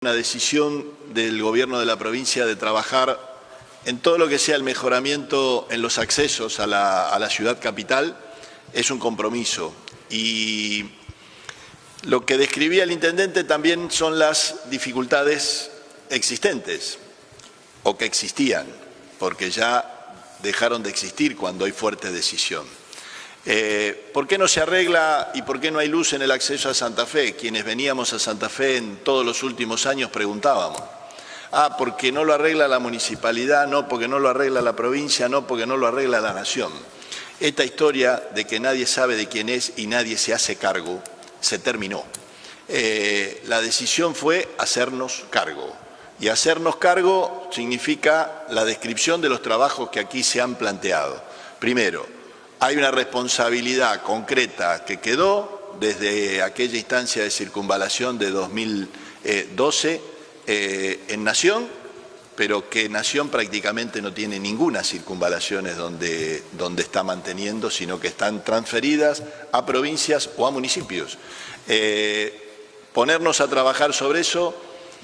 Una decisión del gobierno de la provincia de trabajar en todo lo que sea el mejoramiento en los accesos a la, a la ciudad capital es un compromiso y lo que describía el intendente también son las dificultades existentes o que existían, porque ya dejaron de existir cuando hay fuerte decisión. Eh, ¿Por qué no se arregla y por qué no hay luz en el acceso a Santa Fe? Quienes veníamos a Santa Fe en todos los últimos años preguntábamos. Ah, porque no lo arregla la municipalidad, no porque no lo arregla la provincia, no porque no lo arregla la nación. Esta historia de que nadie sabe de quién es y nadie se hace cargo, se terminó. Eh, la decisión fue hacernos cargo. Y hacernos cargo significa la descripción de los trabajos que aquí se han planteado. Primero, hay una responsabilidad concreta que quedó desde aquella instancia de circunvalación de 2012 eh, en Nación, pero que Nación prácticamente no tiene ninguna circunvalaciones donde, donde está manteniendo, sino que están transferidas a provincias o a municipios. Eh, ponernos a trabajar sobre eso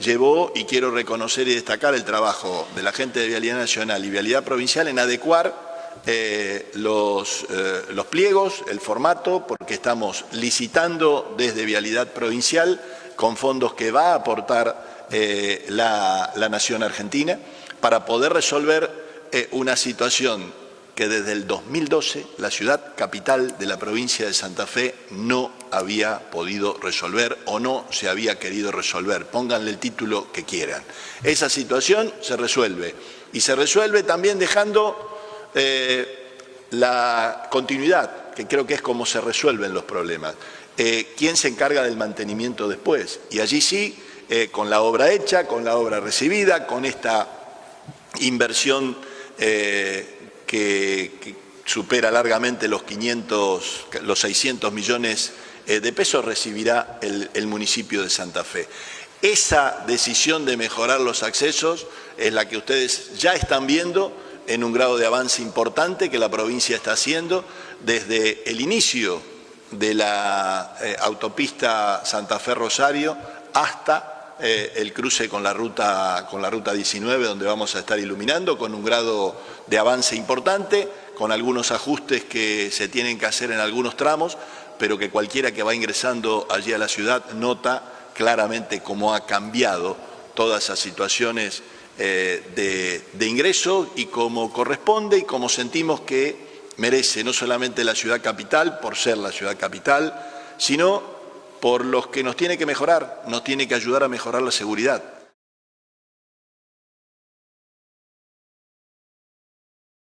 llevó, y quiero reconocer y destacar el trabajo de la gente de Vialidad Nacional y Vialidad Provincial en adecuar eh, los, eh, los pliegos, el formato, porque estamos licitando desde Vialidad Provincial con fondos que va a aportar eh, la, Nación Argentina para poder resolver una situación que desde el 2012 la ciudad capital de la provincia de Santa Fe no había podido resolver o no se había querido resolver. Pónganle el título que quieran. Esa situación se resuelve y se resuelve también dejando eh, la continuidad, que creo que es como se resuelven los problemas. Eh, ¿Quién se encarga del mantenimiento después? Y allí sí, eh, con la obra hecha, con la obra recibida, con esta inversión que, supera largamente los 500, los 600 millones de pesos, recibirá el municipio de Santa Fe. Esa decisión de mejorar los accesos es la que ustedes ya están viendo en un grado de avance importante que la provincia está haciendo desde el inicio de la eh, autopista Santa Fe-Rosario hasta eh, el cruce con la, ruta, con la ruta 19 donde vamos a estar iluminando con un grado de avance importante, con algunos ajustes que se tienen que hacer en algunos tramos, pero que cualquiera que va ingresando allí a la ciudad nota claramente cómo ha cambiado todas esas situaciones eh, de, ingreso y como corresponde y como sentimos que merece no solamente la ciudad capital por ser la ciudad capital, sino por los que nos tiene que mejorar, nos tiene que ayudar a mejorar la seguridad.